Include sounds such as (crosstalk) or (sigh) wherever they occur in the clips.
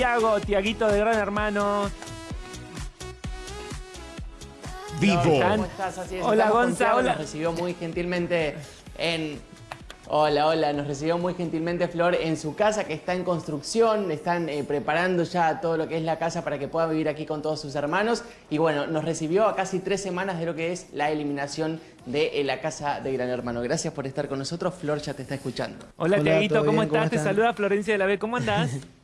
Tiago, Tiaguito de Gran Hermano. Vivo. ¿Cómo estás? Así es, Hola, Gonza, hola. Nos recibió muy gentilmente en... Hola, hola, nos recibió muy gentilmente Flor en su casa que está en construcción, están eh, preparando ya todo lo que es la casa para que pueda vivir aquí con todos sus hermanos y bueno, nos recibió a casi tres semanas de lo que es la eliminación de eh, la casa de Gran Hermano. Gracias por estar con nosotros, Flor ya te está escuchando. Hola, Hola, Tiaguito, ¿todo ¿cómo? ¿Cómo estás? Te saluda Florencia de la B. ¿Cómo andás? (laughs)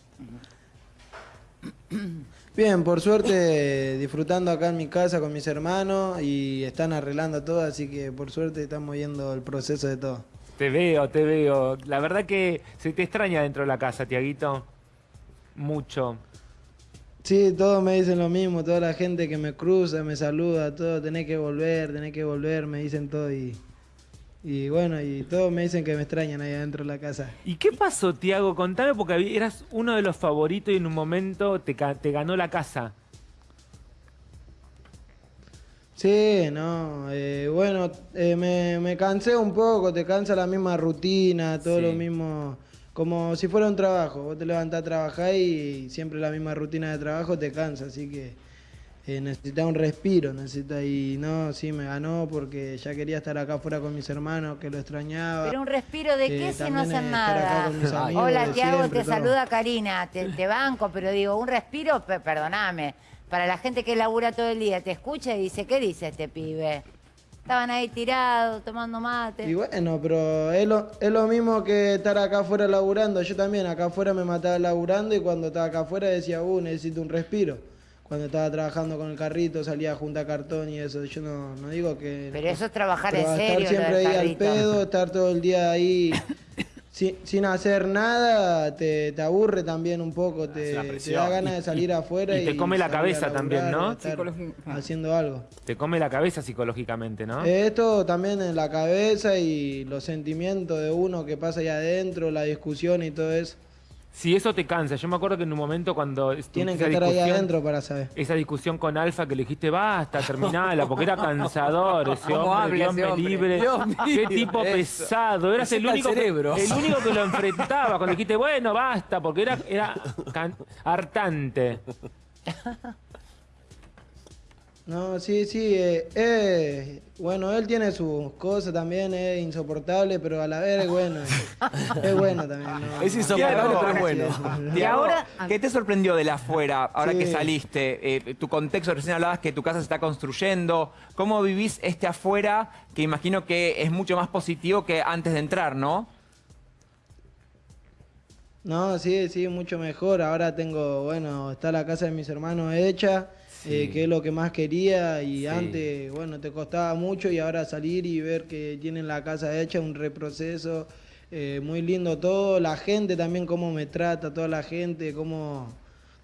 Bien, por suerte disfrutando acá en mi casa con mis hermanos y están arreglando todo, así que por suerte estamos viendo el proceso de todo. te veo, te veo. La verdad que se te extraña dentro de la casa, Tiaguito. Mucho. Sí, todos me dicen lo mismo, toda la gente que me cruza, me saluda, todo, tenés que volver, tenés que volver, me dicen todo y, y bueno, y todos me dicen que me extrañan ahí adentro de la casa. ¿Y qué pasó, Tiago? Contame porque eras uno de los favoritos y en un momento te, te ganó la casa. Sí, no, eh, bueno, eh, me, me cansé un poco, te cansa la misma rutina, todo Sí. lo mismo, como si fuera un trabajo, vos te levantás a trabajar y siempre la misma rutina de trabajo te cansa, así que eh, necesitas un respiro, necesitas, y no, sí, me ganó porque ya quería estar acá afuera con mis hermanos, que lo extrañaba. Pero un respiro de Eh, qué si no hacen eh, nada. amigos Hola Tiago, siempre, te todo. saluda Karina, te, te banco, pero digo, un respiro, pe- perdoname, para la gente que labura todo el día, te escucha y dice, ¿qué dice este pibe? Estaban ahí tirados, tomando mate. Y bueno, pero es lo, es lo mismo que estar acá afuera laburando. Yo también acá afuera me mataba laburando y cuando estaba acá afuera decía, uh, necesito un respiro. Cuando estaba trabajando con el carrito salía a juntar cartón y eso. Yo no, no digo que... Pero eso es trabajar pero en estar serio, lo siempre ahí al pedo, estar todo el día ahí sin, sin hacer nada, te, te aburre también un poco, te, una te da ganas de salir afuera y y, te come la cabeza también, ¿no? estar haciendo algo. Te come la cabeza psicológicamente, ¿no? Esto también en la cabeza y los sentimientos de uno que pasa ahí adentro, la discusión y todo eso. Si eso te cansa. Yo me acuerdo que en un momento cuando... Tienen que estar ahí adentro para saber. Esa discusión con Alfa que le dijiste, basta, terminala, porque era cansador ese ¿Cómo hombre, me hombre? libre. Dios Qué tipo eso. pesado. Eras el Receta el único, que, el único que lo enfrentaba. Cuando dijiste, bueno, basta, porque era, era hartante. No, sí, sí, eh, eh, bueno, él tiene sus cosas también, es insoportable, pero a la vez es bueno. Es bueno también. ¿no? Es insoportable, No, pero es bueno. sí. Y ahora, ¿Qué te sorprendió de la afuera, ahora Sí. que saliste? Eh, tu contexto, recién hablabas que tu casa se está construyendo. ¿Cómo vivís este afuera, que imagino que es mucho más positivo que antes de entrar, no? No, sí, sí, mucho mejor. Ahora tengo, bueno, está la casa de mis hermanos hecha, eh, que es lo que más quería. Y Sí. antes, bueno, te costaba mucho y ahora salir y ver que tienen la casa hecha, un reproceso. eh, muy lindo todo. La gente también, cómo me trata, toda la gente, cómo.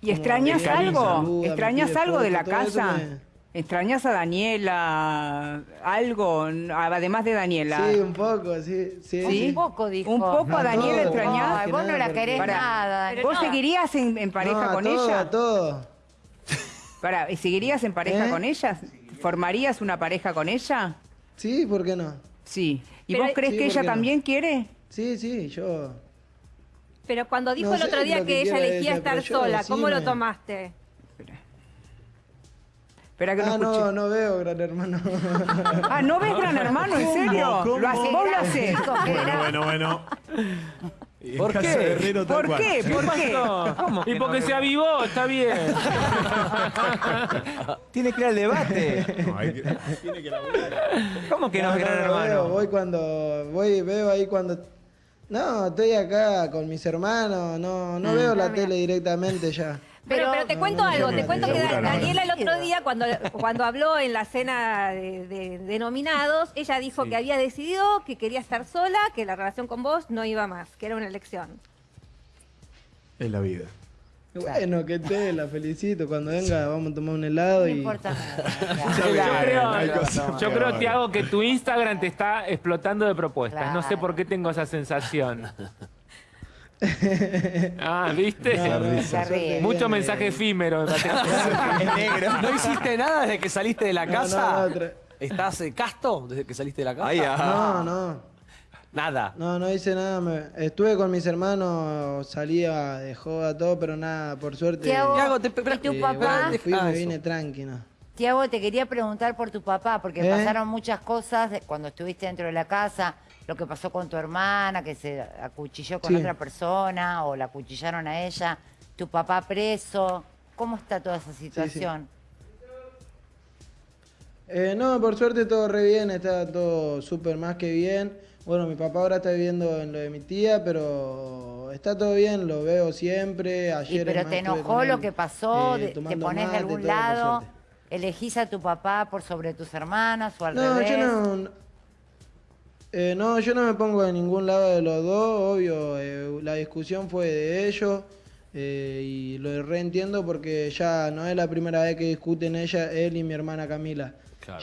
¿y cómo extrañas algo? saluda, ¿Extrañas algo de la todo casa? me- ¿Extrañas a Daniela? ¿Algo? Además de Daniela. Sí, un poco, sí. sí, ¿Sí? Un poco, dijo. ¿Un poco a No, Daniela todo, que vos no la querés nada. ¿Vos seguirías en, en pareja No, con todo, ella? todo. Pará, ¿seguirías en pareja ¿Eh? con ella? ¿Formarías una pareja con ella? Sí, ¿por qué no? Sí. ¿Y Pero vos hay- crees Sí, que ¿por ella qué no? también quiere? Sí, sí, yo. Pero cuando dijo No el sé otro día lo que, que ella elegía ella, estar pero yo sola, ¿cómo lo tomaste? Espera que no Ah, escuché. no, no veo, gran hermano. Ah, ¿no ves Gran Hermano? ¿En serio? ¿Lo hace- ¿Vos lo haces? Bueno, Bueno, bueno. ¿Por qué? ¿Por qué? ¿Por qué? No. ¿Cómo Y que porque no? se avivó, está bien. (laughs) Tiene que ir al debate. ¿Cómo que no, No, es gran no, no veo, hermano? voy cuando. Voy, veo ahí cuando. No, estoy acá con mis hermanos, no, no veo la tele directamente ya. Pero, te No, cuento no algo, te cuento que no. Daniela el otro día, cuando, cuando habló en la cena de, de- de nominados, ella dijo que había decidido que quería estar sola, que la relación con vos no iba más, que era una elección. Es la vida. Bueno, que te la felicito. Cuando venga, vamos a tomar un helado No y. importa (laughs) nada. Yo creo, yo creo. Tiago, que tu Instagram te está explotando de propuestas. No sé por qué tengo esa sensación. (laughs) (laughs) Ah, ¿viste? No, no, Mucho mensaje efímero. (laughs) ¿No hiciste nada desde que saliste de la casa? no, no, tra- ¿Estás eh, casto desde que saliste de la casa? Ay, ah. No, no. Nada. No, no hice nada. me- estuve con mis hermanos, salía de joda, todo, pero nada, por suerte. Tiago, Tiago, te- ¿y tu eh, papá? bueno, me fui y Ah, me vine tranquilo. Tiago, te quería preguntar por tu papá, porque ¿Eh? pasaron muchas cosas cuando estuviste dentro de la casa, lo que pasó con tu hermana, que se acuchilló con Sí. otra persona, o la acuchillaron a ella, tu papá preso. ¿Cómo está toda esa situación? Eh, no, por suerte todo re bien, está todo súper más que bien. Bueno, mi papá ahora está viviendo en lo de mi tía, pero está todo bien, lo veo siempre. ¿Y Ayer pero te enojó lo él, que pasó? eh, ¿Te pones de algún lado? ¿Elegís a tu papá por sobre tus hermanas o al No, revés? yo no. Eh, no, yo no me pongo de ningún lado de los dos, obvio. eh, la discusión fue de ellos eh, y lo reentiendo porque ya no es la primera vez que discuten ella, él y mi hermana Camila.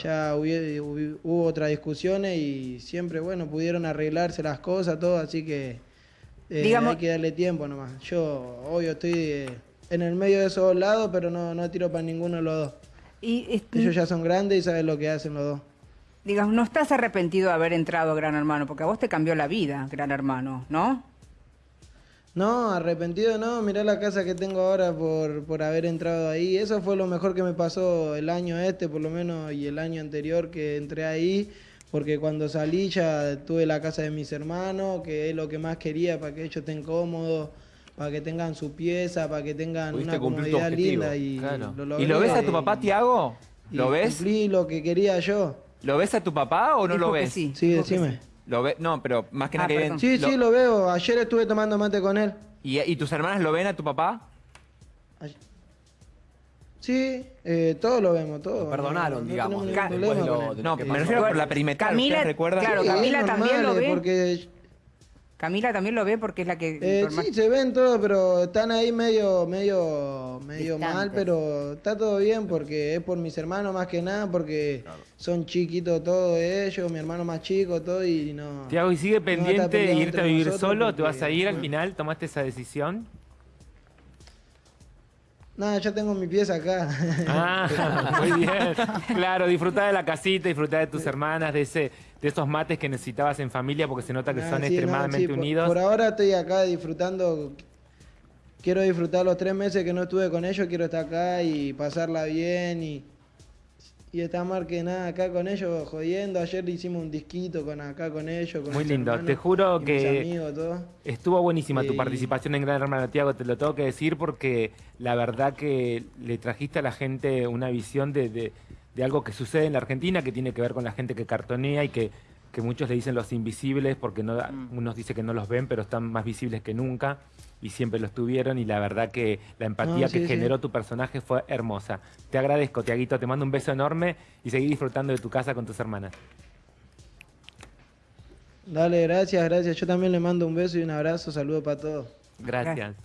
Ya hubi- hubo otras discusiones y siempre, bueno, pudieron arreglarse las cosas, todo, así que eh, Digamos- hay que darle tiempo nomás. Yo, obvio, estoy eh, en el medio de esos dos lados, pero no, no tiro para ninguno de los dos. Y este, Ellos ya son grandes y saben lo que hacen los dos. Digamos, no estás arrepentido de haber entrado a Gran Hermano, porque a vos te cambió la vida, Gran Hermano, ¿no? No, arrepentido no, mirá la casa que tengo ahora por, por haber entrado ahí. Eso fue lo mejor que me pasó el año este, por lo menos, y el año anterior que entré ahí, porque cuando salí ya tuve la casa de mis hermanos, que es lo que más quería para que ellos estén cómodos, para que tengan su pieza, para que tengan Pudiste una comodidad linda. Y claro. lo, ¿Y logré, lo ves a tu y- papá, Tiago? y ¿Lo ves? Cumplí lo que quería yo. ¿Lo ves a tu papá o no Dijo lo que ves? sí. Sí, dijo que decime. sí. Lo ve- no, pero más que Ah, nada que perdón. bien. Sí, sí, lo veo. Ayer estuve tomando mate con él. ¿Y, ¿Y tus hermanas lo ven a tu papá? Ay- Sí, eh, todos lo vemos, todos. Lo perdonaron, No- no digamos, tenemos después ningún de problema lo- con él. de No, que me pasó. refiero por la perimetral. Camila- ¿ustedes recuerdan? claro, Sí, Camila también lo ve. Porque Camila también lo ve porque es la que... eh, más- sí, se ven todos, pero están ahí medio, medio, medio mal, pero está todo bien porque es por mis hermanos más que nada, porque son chiquitos todos ellos, mi hermano más chico, todo y no. Tiago, ¿y sigue no pendiente de irte a vivir solo? ¿Te vas a ir al final? ¿Tomaste esa decisión? Nada, yo tengo mi pieza acá. (laughs) Ah, (laughs) muy bien. Claro, disfrutar de la casita, disfrutar de tus hermanas, de ese, de esos mates que necesitabas en familia, porque se nota que Ah, son sí, no, extremadamente sí, por- unidos. Por, ahora estoy acá disfrutando. Quiero disfrutar los tres meses que no estuve con ellos, quiero estar acá y pasarla bien y, y estar más que nada acá con ellos jodiendo. Ayer le hicimos un disquito con acá con ellos. Con Muy lindo. hermanos Te juro que amigos, todo. Estuvo buenísima tu participación en Gran Hermano, Tiago, te lo tengo que decir porque la verdad que le trajiste a la gente una visión de, de- de algo que sucede en la Argentina, que tiene que ver con la gente que cartonea y que, que muchos le dicen los invisibles, porque no, unos dicen que no los ven, pero están más visibles que nunca y siempre los tuvieron y la verdad que la empatía No, sí, que sí. generó tu personaje fue hermosa. Te agradezco, Tiaguito, te mando un beso enorme y seguí disfrutando de tu casa con tus hermanas. Dale, gracias, gracias. Yo también le mando un beso y un abrazo. Saludos para todos. Gracias.